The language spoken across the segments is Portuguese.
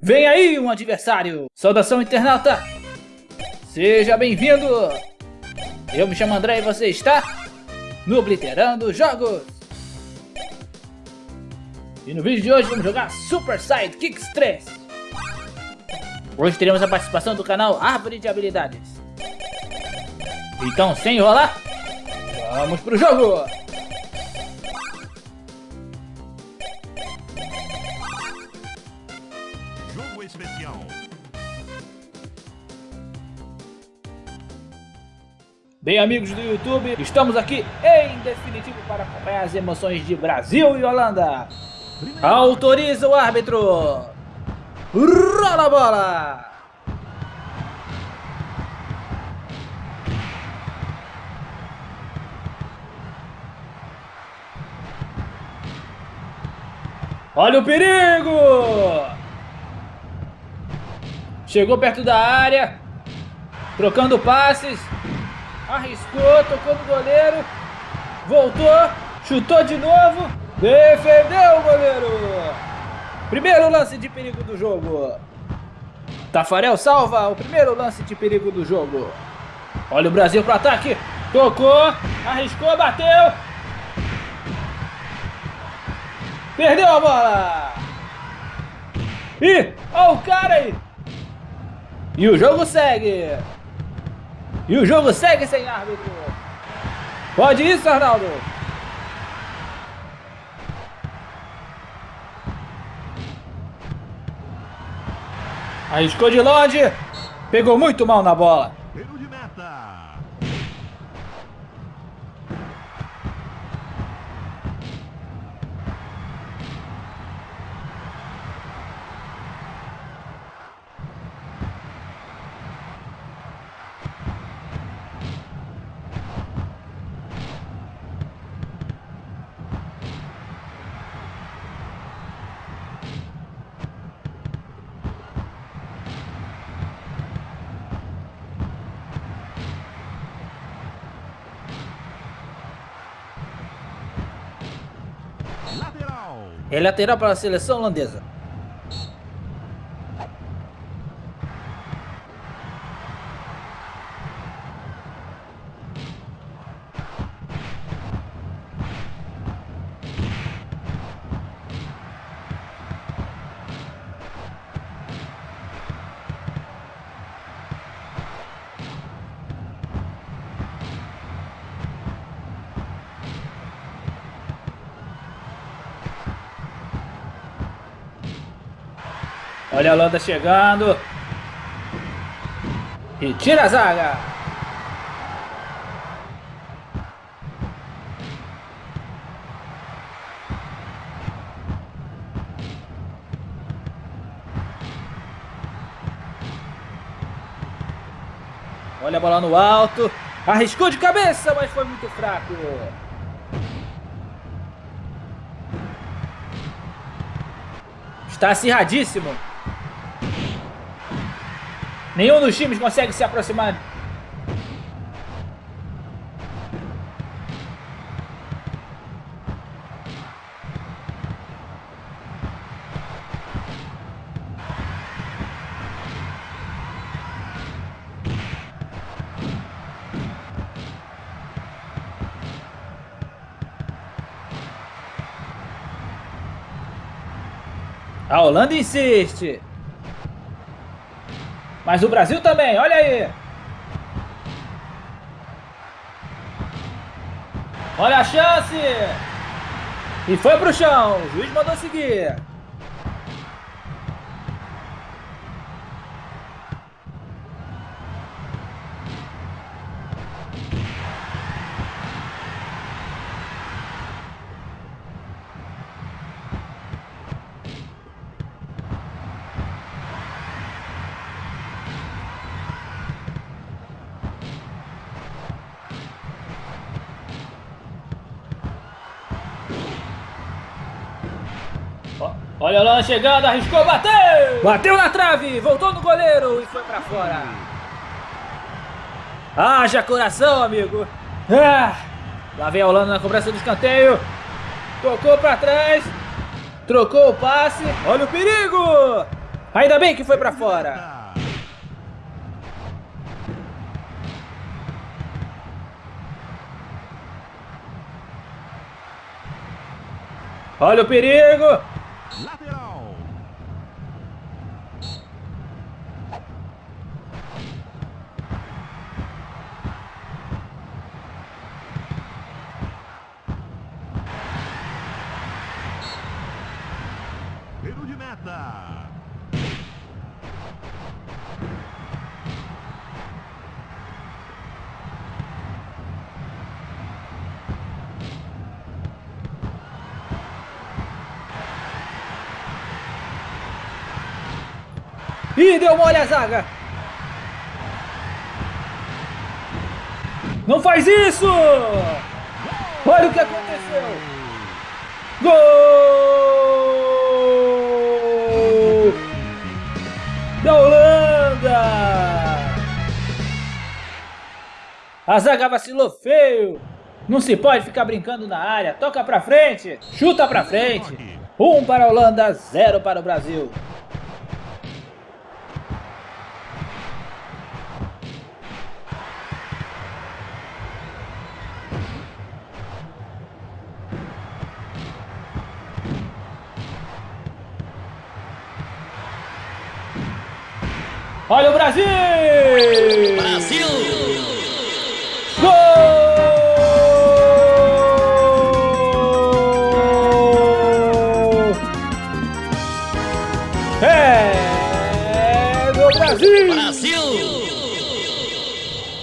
Vem aí um adversário! Saudação internauta! Seja bem-vindo! Eu me chamo André e você está no Obliterando Jogos! E no vídeo de hoje vamos jogar Super Sidekicks 3! Hoje teremos a participação do canal Árvore de Habilidades. Então, sem enrolar, vamos pro jogo! Especial. Bem, amigos do YouTube, estamos aqui em definitivo para acompanhar as emoções de Brasil e Holanda. Autoriza o árbitro. Rola a bola. Olha o perigo! Chegou perto da área, trocando passes, arriscou, tocou no goleiro, voltou, chutou de novo, defendeu o goleiro. Primeiro lance de perigo do jogo. Tafarel salva o primeiro lance de perigo do jogo. Olha o Brasil para ataque, tocou, arriscou, bateu. Perdeu a bola. Ih, olha o cara aí. E o jogo segue. E o jogo segue sem árbitro. Pode isso, Arnaldo. Arriscou de longe. Pegou muito mal na bola. Tiro de meta. Lateral. É lateral para a seleção holandesa. Olha a Holanda chegando. E tira a zaga. Olha a bola no alto. Arriscou de cabeça, mas foi muito fraco. Está acirradíssimo. Nenhum dos times consegue se aproximar. A Holanda insiste. Mas o Brasil também, olha aí. Olha a chance. E foi pro chão. O juiz mandou seguir. Olha chegando, arriscou, bateu! Bateu na trave, voltou no goleiro e foi pra fora. Haja coração, amigo. Ah, lá vem a Holanda na cobrança do escanteio. Tocou pra trás. Trocou o passe. Olha o perigo. Ainda bem que foi pra fora. Olha o perigo. Lateral. Ih, deu mole a zaga. Não faz isso! Olha o que aconteceu! Gol! Da Holanda! A zaga vacilou feio! Não se pode ficar brincando na área. Toca pra frente, chuta pra frente. Um para a Holanda, zero para o Brasil. Brasil! Brasil! Gol! É do Brasil! Brasil!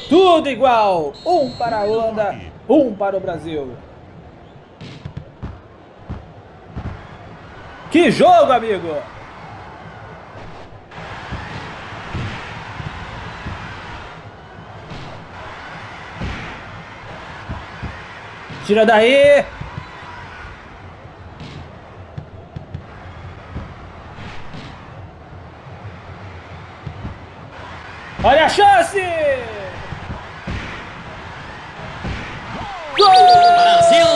Tudo igual! Um para a Holanda, um para o Brasil. Que jogo, amigo! Tira daí! Olha a chance! Gol! Brasil!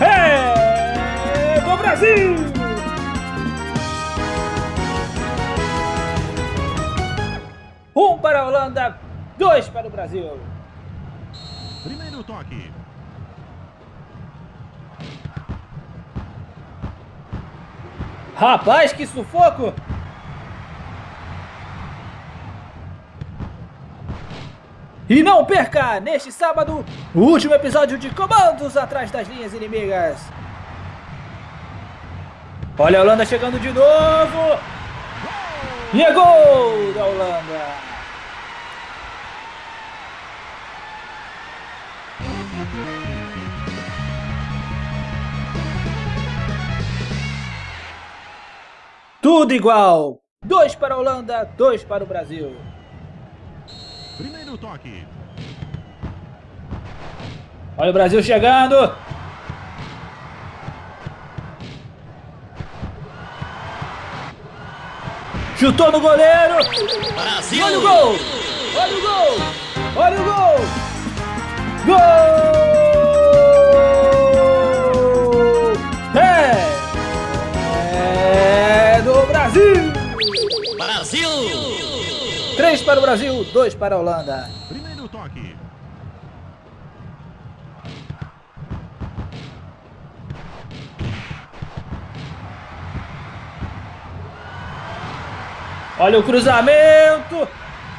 É do Brasil! Um para a Holanda, dois para o Brasil. Primeiro toque. Rapaz, que sufoco! E não perca, neste sábado, o último episódio de Comandos Atrás das Linhas Inimigas. Olha a Holanda chegando de novo. E é gol da Holanda. Tudo igual. Dois para a Holanda, dois para o Brasil. Primeiro toque. Olha o Brasil chegando. Chutou no goleiro. Brasil! Olha o gol. Olha o gol. Olha o gol. Gol! Para o Brasil, dois para a Holanda. Primeiro toque. Olha o cruzamento.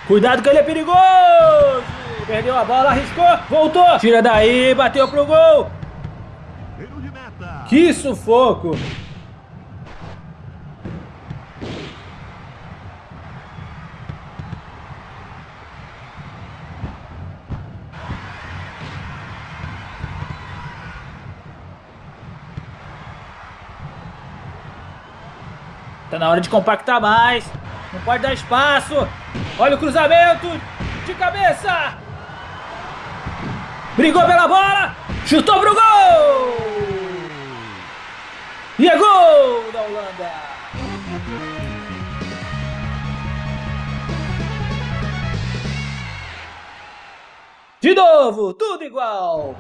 Cuidado que ele é perigoso. Perdeu a bola, arriscou, voltou. Tira daí, bateu pro gol. Que sufoco. Tá na hora de compactar mais. Não pode dar espaço. Olha o cruzamento. De cabeça. Brigou pela bola. Chutou pro gol. E é gol da Holanda. De novo, tudo igual.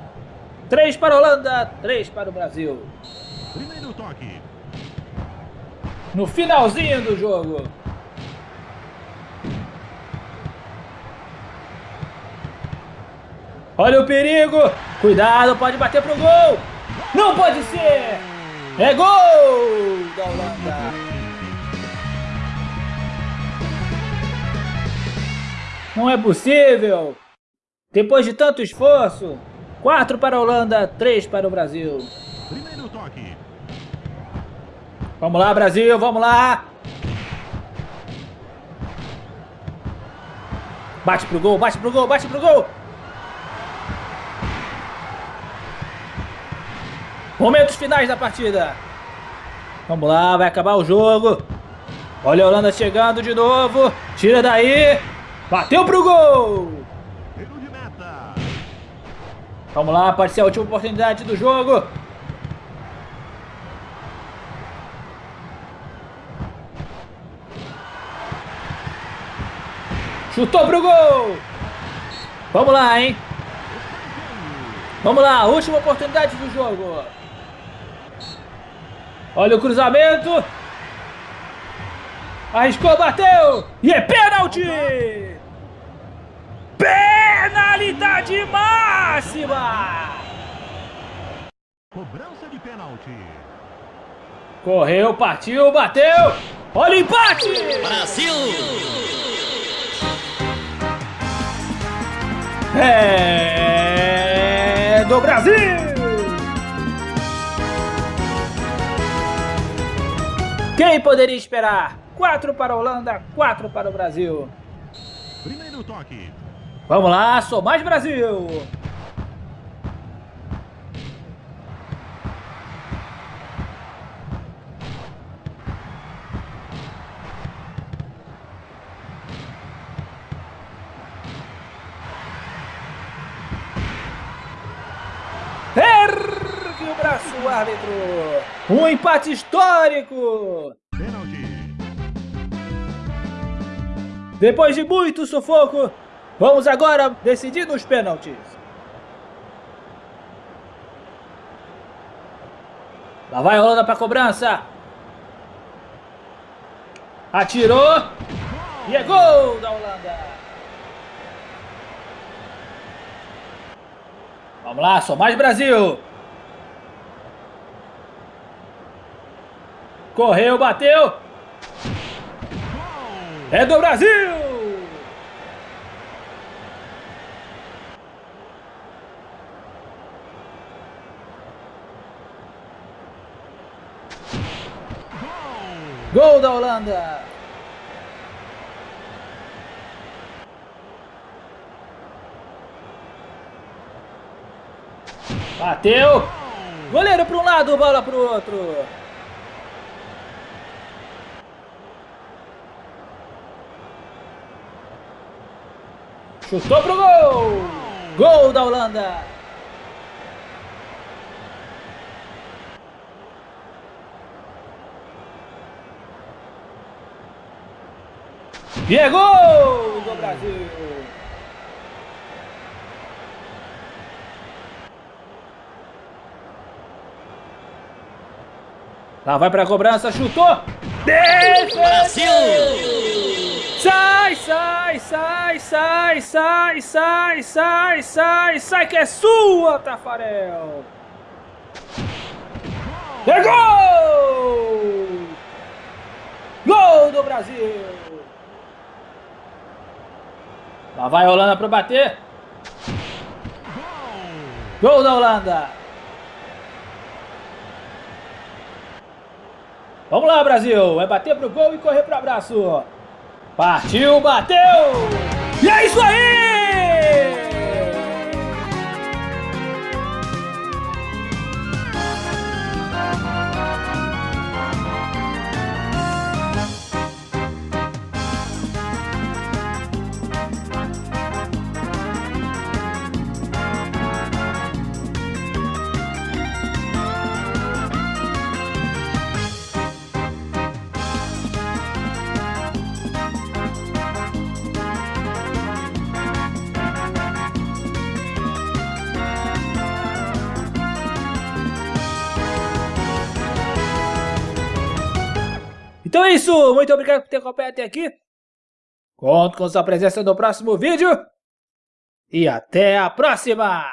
Três para a Holanda, três para o Brasil. Primeiro toque. No finalzinho do jogo. Olha o perigo! Cuidado, pode bater pro gol! Não pode ser! É gol da Holanda! Não é possível! Depois de tanto esforço, 4 para a Holanda, 3 para o Brasil. Primeiro toque. Vamos lá, Brasil, vamos lá! Bate pro gol, bate pro gol, bate pro gol! Momentos finais da partida. Vamos lá, vai acabar o jogo. Olha a Holanda chegando de novo. Tira daí. Bateu pro gol. Vamos lá, pode ser a última oportunidade do jogo. Chutou pro gol. Vamos lá, hein. Vamos lá, última oportunidade do jogo. Olha o cruzamento. Arriscou, bateu. E é pênalti. Penalidade máxima. Cobrança de pênalti. Correu, partiu, bateu. Olha o empate. Brasil! É do Brasil. Quem poderia esperar? 4 para a Holanda, 4 para o Brasil. Primeiro toque. Vamos lá, sou mais Brasil. Ergue o braço, o árbitro. Um empate histórico. Depois de muito sufoco, vamos agora decidir nos pênaltis. Lá vai a Holanda para cobrança. Atirou. E é gol da Holanda. Vamos lá, só mais Brasil. Correu, bateu. É do Brasil! Gol da Holanda! Bateu! Goleiro para um lado, bola para o outro. Chutou pro gol! Gol da Holanda! E é gol do Brasil! Lá vai pra cobrança, chutou! Defendeu! Brasil! Sai, sai, sai, sai, sai, sai, sai, sai, sai, que é sua, Tafarel! É gol! Gol do Brasil! Lá vai a Holanda para bater. Gol da Holanda! Vamos lá, Brasil! Vai bater pro gol e correr pro abraço! Partiu, bateu! E é isso aí! Isso, muito obrigado por ter acompanhado até aqui. Conto com sua presença no próximo vídeo. E até a próxima!